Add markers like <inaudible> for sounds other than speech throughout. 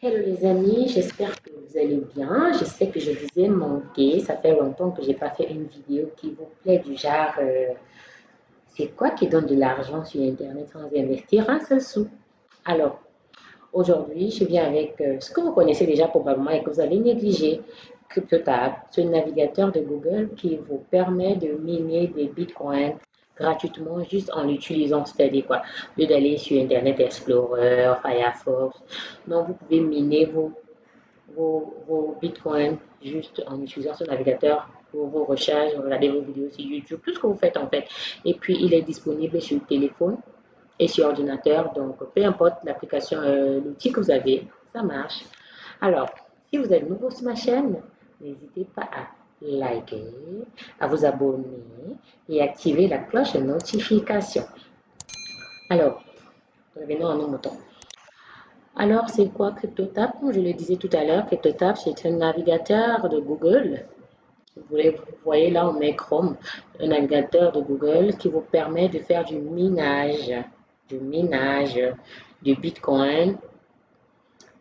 Hello les amis, j'espère que vous allez bien. Je sais que je vous ai manqué. Ça fait longtemps que j'ai pas fait une vidéo qui vous plaît du genre euh, c'est quoi qui donne de l'argent sur internet sans investir un seul sou? Alors aujourd'hui, je viens avec euh, ce que vous connaissez déjà probablement et que vous allez négliger. CryptoTab, un navigateur de Google qui vous permet de miner des bitcoins gratuitement juste en l'utilisant, c'est-à-dire quoi, lieu d'aller sur Internet Explorer, Firefox, donc vous pouvez miner vos, vos, bitcoins juste en utilisant ce navigateur pour vos recherches, regarder vos vidéos sur YouTube, tout ce que vous faites en fait. Et puis il est disponible sur téléphone et sur ordinateur, donc peu importe l'application, euh, l'outil que vous avez, ça marche. Alors, si vous êtes nouveau sur ma chaîne, n'hésitez pas à à vous abonner et activer la cloche de notification. Alors, revenons à nos moutons. Alors, c'est quoi CryptoTab Comme je le disais tout à l'heure, CryptoTab, c'est un navigateur de Google. Vous voyez là, on met Chrome, un navigateur de Google qui vous permet de faire du minage, du minage du Bitcoin,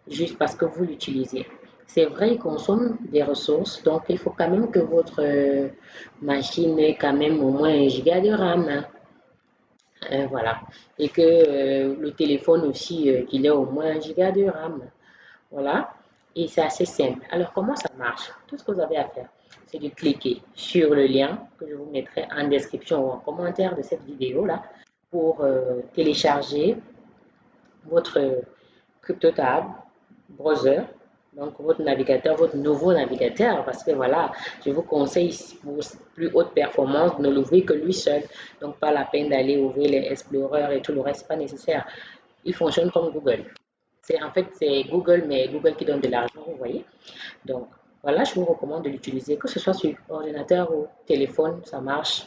juste parce que vous l'utilisez. C'est vrai, il consomme des ressources, donc il faut quand même que votre euh, machine ait quand même au moins un giga de RAM. Hein. Euh, voilà. Et que euh, le téléphone aussi, qu'il ait au moins un giga de RAM. Voilà. Et c'est assez simple. Alors, comment ça marche? Tout ce que vous avez à faire, c'est de cliquer sur le lien que je vous mettrai en description ou en commentaire de cette vidéo-là pour télécharger votre CryptoTab browser donc votre navigateur, votre nouveau navigateur, parce que voilà, je vous conseille pour plus haute performance, ne l'ouvrez que lui seul. Donc pas la peine d'aller ouvrir les Explorer et tout le reste, pas nécessaire. Il fonctionne comme Google. C'est en fait c'est Google, mais Google qui donne de l'argent, vous voyez. Donc voilà, je vous recommande de l'utiliser, que ce soit sur ordinateur ou téléphone, ça marche.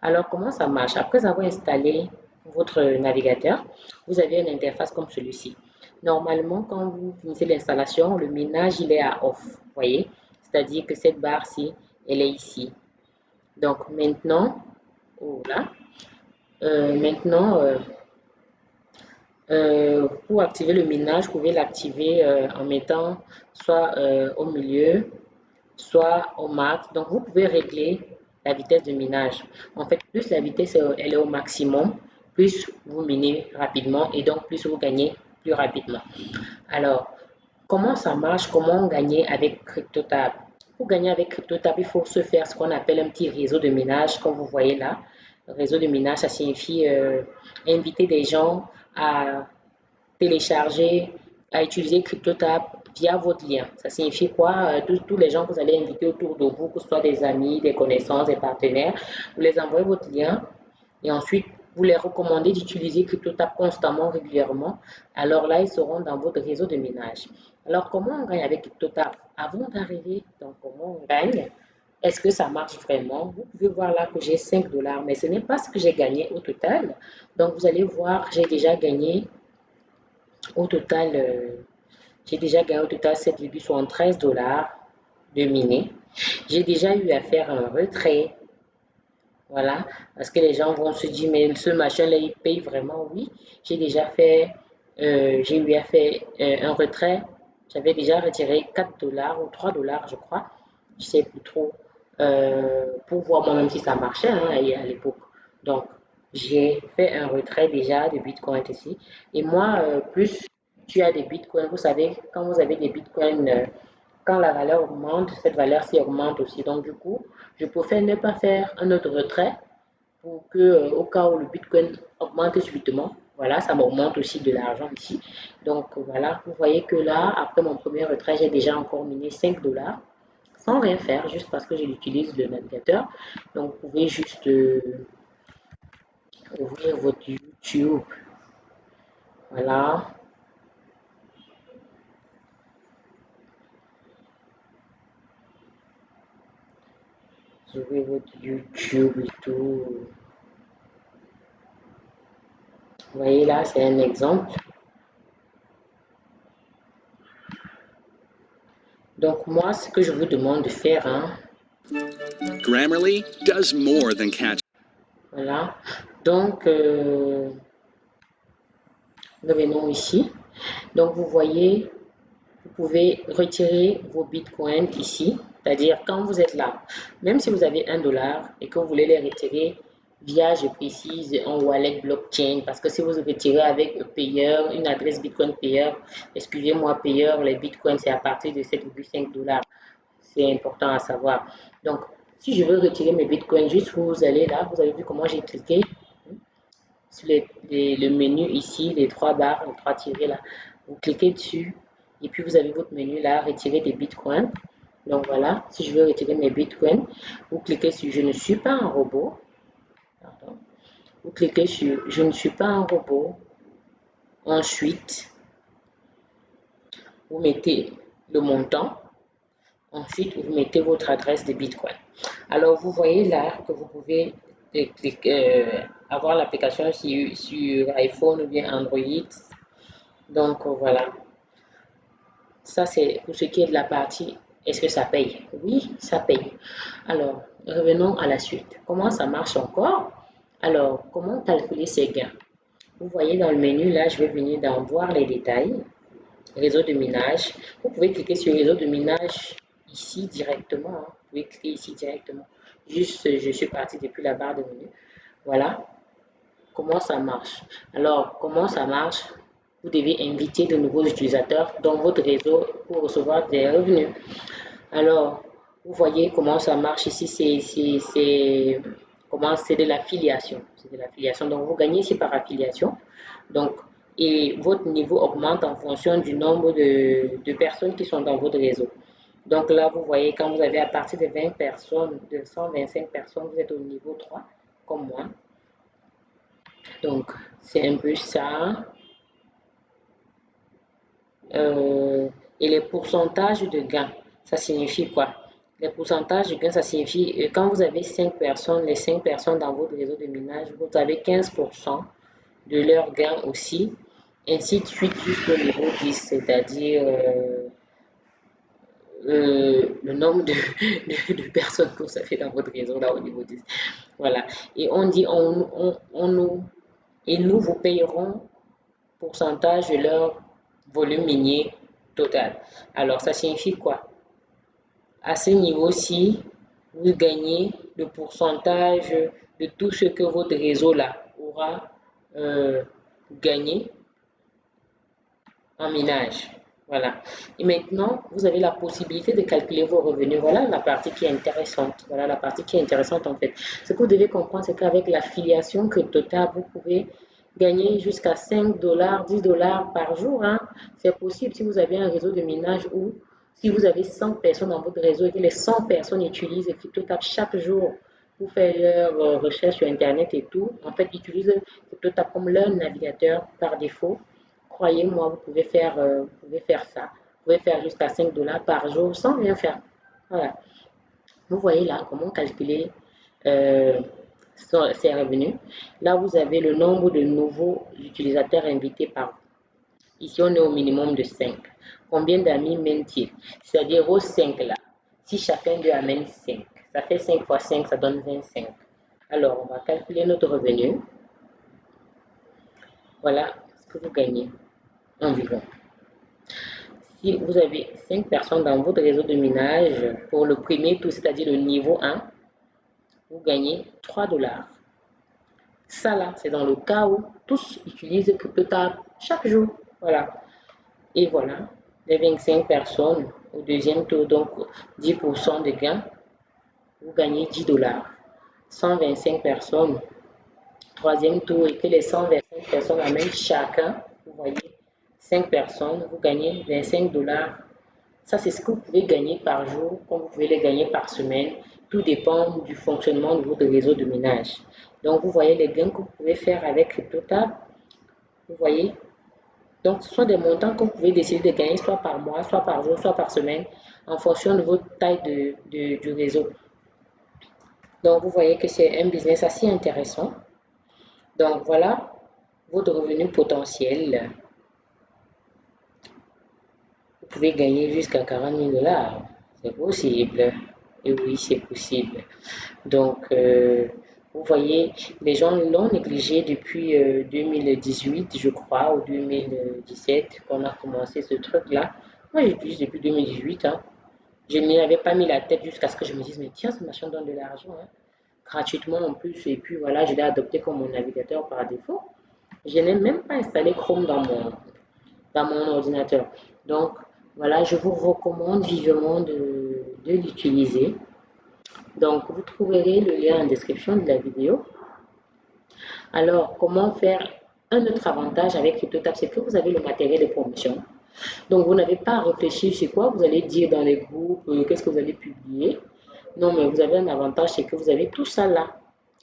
Alors comment ça marche? Après avoir installé votre navigateur, vous avez une interface comme celui-ci. Normalement, quand vous finissez l'installation, le ménage, il est à off, voyez? C'est-à-dire que cette barre-ci, elle est ici. Donc, maintenant. Euh, maintenant, euh, euh, pour activer le ménage, vous pouvez l'activer en mettant soit au milieu, soit au max. Donc, vous pouvez régler la vitesse de minage. En fait, plus la vitesse elle est au maximum, plus vous minez rapidement et donc plus vous gagnez rapidement. Alors, comment ça marche? Comment gagner avec CryptoTab? Pour gagner avec CryptoTab, il faut se faire ce qu'on appelle un petit réseau de ménage, comme vous voyez là. réseau de ménage, ça signifie euh, inviter des gens à télécharger, à utiliser CryptoTab via votre lien. Ça signifie quoi? Euh, tous, les gens que vous allez inviter autour de vous, que ce soit des amis, des connaissances, des partenaires, vous les envoyez votre lien et ensuite vous les recommandez d'utiliser CryptoTab constamment, régulièrement, alors là, ils seront dans votre réseau de ménage. Alors, comment on gagne avec CryptoTab Avant d'arriver dans comment on gagne, est-ce que ça marche vraiment? Vous pouvez voir là que j'ai 5 dollars, mais ce n'est pas ce que j'ai gagné au total. Donc, vous allez voir, j'ai déjà gagné au total, euh, j'ai déjà gagné au total 7,73 dollars de miner. J'ai déjà eu à faire un retrait voilà, parce que les gens vont se dire, mais ce machin-là, il paye vraiment? Oui, j'ai déjà fait, euh, j'ai eu à faire euh, un retrait. J'avais déjà retiré 4 dollars ou 3 dollars, je crois. Je sais plus trop. Euh, pour voir moi-même si ça marchait hein, à l'époque. Donc, j'ai fait un retrait déjà de Bitcoin ici. Et moi, plus tu as des Bitcoins, vous savez, quand vous avez des Bitcoins quand la valeur augmente, cette valeur-ci augmente aussi. Donc, du coup, je préfère ne pas faire un autre retrait pour que, euh, au cas où le Bitcoin augmente subitement, voilà, ça m'augmente aussi de l'argent ici. Donc, voilà, vous voyez que là, après mon premier retrait, j'ai déjà encore miné 5 dollars sans rien faire, juste parce que j'utilise le navigateur. Donc, vous pouvez juste euh, ouvrir votre YouTube. Voilà, YouTube et tout. Vous voyez là, c'est un exemple. Donc moi, ce que je vous demande de faire, hein, Grammarly does more than catch. Voilà. Donc, euh, revenons ici. Donc, vous voyez, vous pouvez retirer vos bitcoins ici. C'est-à-dire, quand vous êtes là, même si vous avez un dollar et que vous voulez les retirer via, je précise, un wallet blockchain, parce que si vous retirez avec un payeur, une adresse bitcoin payeur, excusez-moi, payeur, les bitcoins, c'est à partir de 7,5 dollars. C'est important à savoir. Donc, si je veux retirer mes bitcoins, juste vous allez là, vous avez vu comment j'ai cliqué sur le menu ici, les trois barres, les trois tirés là. Vous cliquez dessus et puis vous avez votre menu là, retirer des bitcoins. Donc voilà, si je veux retirer mes bitcoins, vous cliquez sur je ne suis pas un robot. Vous cliquez sur je ne suis pas un robot. Ensuite, vous mettez le montant. Ensuite, vous mettez votre adresse de bitcoin. Alors, vous voyez là que vous pouvez euh, euh, avoir l'application sur, sur iPhone ou bien Android. Donc, voilà. Ça, c'est pour ce qui est de la partie est-ce que ça paye? Oui, ça paye. Alors, revenons à la suite. Comment ça marche encore? Alors, comment calculer ces gains? Vous voyez dans le menu, là, je vais venir dans voir les détails. Réseau de minage. Vous pouvez cliquer sur réseau de minage ici directement. Hein. Vous pouvez cliquer ici directement. Juste, je suis parti depuis la barre de menu. Voilà. Comment ça marche? Alors, comment ça marche? Vous devez inviter de nouveaux utilisateurs dans votre réseau pour recevoir des revenus. Alors, vous voyez comment ça marche ici, c'est comment c'est de l'affiliation. C'est de l'affiliation. Donc, vous gagnez ici par affiliation. Donc, et votre niveau augmente en fonction du nombre de, de, personnes qui sont dans votre réseau. Donc là, vous voyez, quand vous avez à partir de 20 personnes, de 125 personnes, vous êtes au niveau 3, comme moi. Donc, c'est un peu ça. Euh, et les pourcentages de gains, ça signifie quoi? Les pourcentages de gains, ça signifie euh, quand vous avez 5 personnes, les 5 personnes dans votre réseau de minage, vous avez 15% de leurs gains aussi, ainsi de suite jusqu'au niveau 10, c'est-à-dire euh, le nombre <laughs> de, de, personnes que vous avez dans votre réseau là au niveau 10. Voilà. Et on dit, on, on, on nous, et nous vous payerons pourcentage de leur volume minier total. Alors, ça signifie quoi? À ce niveau-ci, vous gagnez le pourcentage de tout ce que votre réseau là aura euh, gagné en minage. Voilà. Et maintenant, vous avez la possibilité de calculer vos revenus. Voilà la partie qui est intéressante. Voilà la partie qui est intéressante en fait. Ce que vous devez comprendre, c'est qu'avec l'affiliation que Total, vous pouvez gagner jusqu'à 5 dollars, 10 dollars par jour. Hein. C'est possible si vous avez un réseau de minage ou si vous avez 100 personnes dans votre réseau et que les 100 personnes utilisent CryptoTab chaque jour pour faire leur euh, recherche sur Internet et tout, en fait, utilisent CryptoTab comme leur navigateur par défaut. Croyez-moi, vous pouvez faire, euh, pouvez faire ça. Vous pouvez faire jusqu'à 5 dollars par jour sans rien faire. Voilà. Vous voyez là comment calculer euh, ses revenus. Là, vous avez le nombre de nouveaux utilisateurs invités par Ici, on est au minimum de 5. Combien d'amis mène-t-il C'est-à-dire aux 5 là. Si chacun d'eux amène 5, ça fait 5 fois 5, ça donne 25. Alors, on va calculer notre revenu. Voilà ce que vous gagnez environ. Si vous avez 5 personnes dans votre réseau de minage, pour le premier tour, c'est-à-dire le niveau 1, vous gagnez 3 dollars. Ça là, c'est dans le cas où tous utilisent CryptoTab chaque jour. Voilà. Et voilà, les 25 personnes au deuxième tour, donc 10% de gains, vous gagnez 10 dollars. 125 personnes, troisième tour, et que les 125 personnes amènent chacun, vous voyez, 5 personnes, vous gagnez 25 dollars. Ça, c'est ce que vous pouvez gagner par jour, comme vous pouvez les gagner par semaine. Tout dépend du fonctionnement de votre réseau de ménage. Donc, vous voyez les gains que vous pouvez faire avec CryptoTab. Vous voyez? Donc, ce sont des montants que vous pouvez décider de gagner soit par mois, soit par jour, soit par semaine, en fonction de votre taille de, du réseau. Donc, vous voyez que c'est un business assez intéressant. Donc, voilà votre revenu potentiel. Vous pouvez gagner jusqu'à 40 000 dollars. C'est possible. Et oui, c'est possible. Donc, euh, vous voyez, les gens l'ont négligé depuis 2018, euh, je crois, ou 2017, qu'on a commencé ce truc-là. Moi, j'utilise depuis 2018. Hein. Je n'y avais pas mis la tête jusqu'à ce que je me dise, mais tiens, ce machin donne de l'argent. Hein. Gratuitement en plus. Et puis voilà, je l'ai adopté comme mon navigateur par défaut. Je n'ai même pas installé Chrome dans mon, dans mon ordinateur. Donc, voilà, je vous recommande vivement de, de l'utiliser. Donc, vous trouverez le lien en description de la vidéo. Alors, comment faire un autre avantage avec CryptoTab, c'est que vous avez le matériel de promotion. Donc, vous n'avez pas à réfléchir sur quoi vous allez dire dans les groupes, euh, qu'est-ce que vous allez publier. Non, mais vous avez un avantage, c'est que vous avez tout ça là.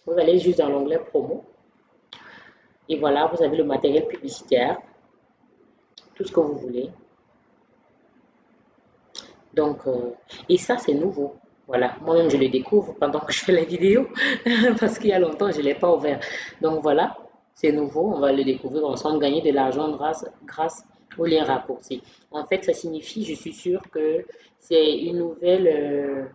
Vous allez juste dans l'onglet promo. Et voilà, vous avez le matériel publicitaire, tout ce que vous voulez. Donc, euh, et ça, c'est nouveau. Voilà, moi-même, je le découvre pendant que je fais la vidéo, <laughs> parce qu'il y a longtemps, je ne l'ai pas ouvert. Donc voilà, c'est nouveau, on va le découvrir ensemble, gagner de l'argent grâce, grâce au lien raccourci. En fait, ça signifie, je suis sûre que c'est une nouvelle... Euh,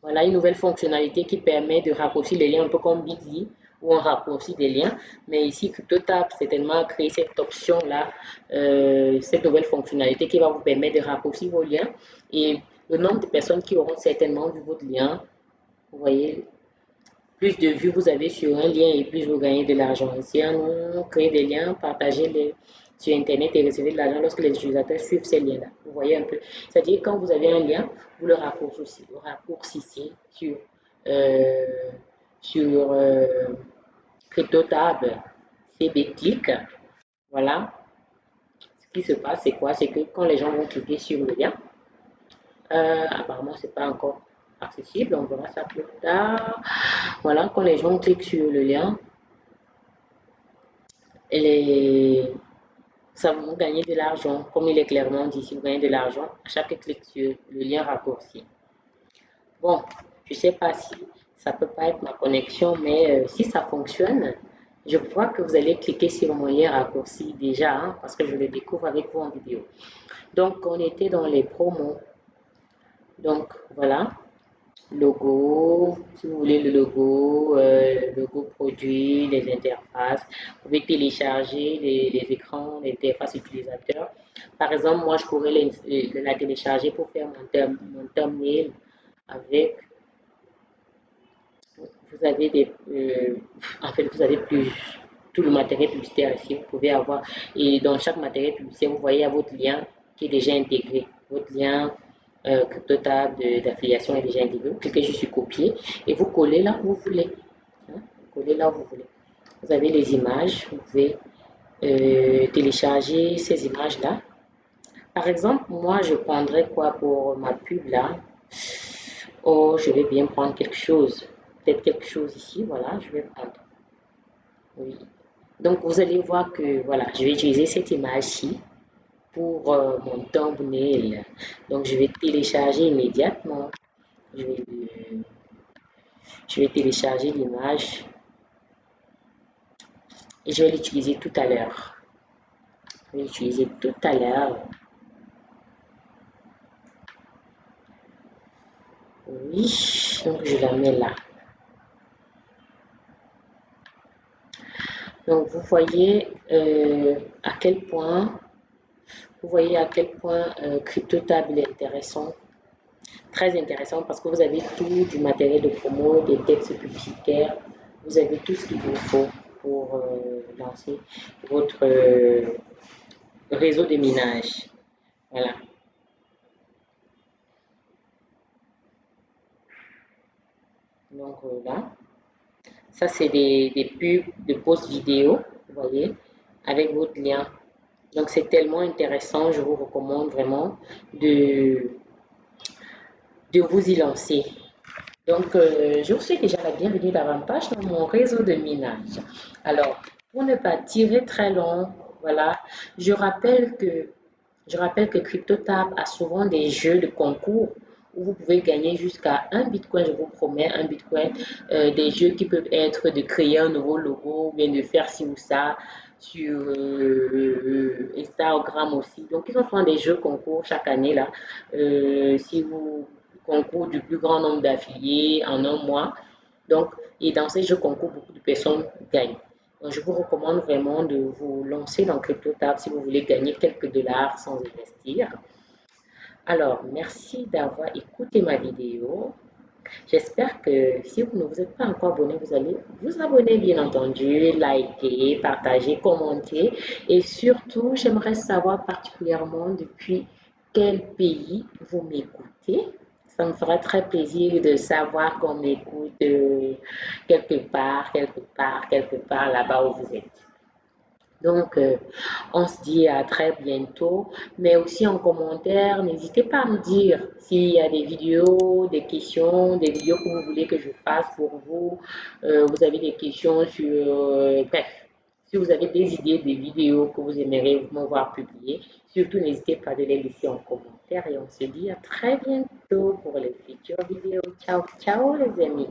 voilà, une nouvelle fonctionnalité qui permet de raccourcir les liens un peu comme Bitsy où on raccourcit des liens. Mais ici, CryptoTab certainement créé cette option-là, euh, cette nouvelle fonctionnalité qui va vous permettre de raccourcir vos liens. Et le nombre de personnes qui auront certainement vu votre lien, vous voyez, plus de vues vous avez sur un lien et plus vous gagnez de l'argent. Ici, on crée des liens, partagez les sur Internet et recevez de l'argent lorsque les utilisateurs suivent ces liens-là. Vous voyez un peu. C'est-à-dire, quand vous avez un lien, vous le raccourcissez, vous raccourcissez sur, euh, sur euh, CryptoTab CB Voilà. Ce qui se passe, c'est quoi? C'est que quand les gens vont cliquer sur le lien, euh, apparemment, ce n'est pas encore accessible. On verra ça plus tard. Voilà, quand les gens cliquent sur le lien, les... ça vous gagner de l'argent. Comme il est clairement dit, si vous gagnez de l'argent à chaque clic sur le lien raccourci. Bon, je sais pas si ça peut pas être ma connexion, mais euh, si ça fonctionne, je vois que vous allez cliquer sur mon lien raccourci déjà, hein, parce que je le découvre avec vous en vidéo. Donc, on était dans les promos. Donc, voilà, logo, si vous voulez le logo, euh, logo produit, les interfaces. Vous pouvez télécharger les, écrans, les interfaces utilisateurs. Par exemple, moi, je pourrais la télécharger pour faire mon, mon thumbnail avec vous avez des, euh, en fait, vous avez plus tout le matériel publicitaire ici. Vous pouvez avoir, et dans chaque matériel publicitaire, vous voyez votre lien qui est déjà intégré. Votre lien euh, CryptoTab d'affiliation est déjà intégré. Vous cliquez juste sur copier et vous collez là où vous voulez. Hein? Vous collez là où vous voulez. Vous avez les images. Vous pouvez euh, télécharger ces images-là. Par exemple, moi, je prendrais quoi pour ma pub là? Oh, je vais bien prendre quelque chose quelque chose ici, voilà, je vais. Oui. Donc, vous allez voir que, voilà, je vais utiliser cette image-ci pour euh, mon thumbnail. Donc, je vais télécharger immédiatement. Je vais, je vais télécharger l'image et je vais l'utiliser tout à l'heure. Je vais l'utiliser tout à l'heure. Oui, donc je la mets là. Donc, vous voyez euh, à quel point, vous voyez à quel point euh, CryptoTab est intéressant, très intéressant parce que vous avez tout du matériel de promo, des textes publicitaires, vous avez tout ce qu'il vous faut pour euh, lancer votre réseau de minage. Voilà. Donc là, ça, c'est des, pubs de post vidéo, vous voyez, avec votre lien. Donc, c'est tellement intéressant. Je vous recommande vraiment de, de vous y lancer. Donc, euh, je vous souhaite déjà la bienvenue davantage dans mon réseau de minage. Alors, pour ne pas tirer très long, voilà, je rappelle que, je rappelle que CryptoTab a souvent des jeux de concours vous pouvez gagner jusqu'à un bitcoin, je vous promets, un bitcoin, euh, des jeux qui peuvent être de créer un nouveau logo, ou bien de faire ci ou ça sur euh, Instagram aussi. Donc, ils ont des jeux concours chaque année là. Euh, si vous concours du plus grand nombre d'affiliés en un mois. Donc, et dans ces jeux concours, beaucoup de personnes gagnent. Donc, je vous recommande vraiment de vous lancer dans CryptoTab si vous voulez gagner quelques dollars sans investir. Alors, merci d'avoir écouté ma vidéo. J'espère que si vous ne vous êtes pas encore abonné, vous allez vous abonner bien entendu, liker, partager, commenter. Et surtout, j'aimerais savoir particulièrement depuis quel pays vous m'écoutez. Ça me ferait très plaisir de savoir qu'on m'écoute euh, quelque part, quelque part, quelque part là-bas où vous êtes. Donc, euh, on se dit à très bientôt. Mais aussi en commentaire, n'hésitez pas à me dire s'il y a des vidéos, des questions, des vidéos que vous voulez que je fasse pour vous. Euh, vous avez des questions sur... Euh, bref, si vous avez des idées, des vidéos que vous aimeriez me voir publier, surtout n'hésitez pas à les laisser en commentaire. Et on se dit à très bientôt pour les futures vidéos. Ciao, ciao les amis.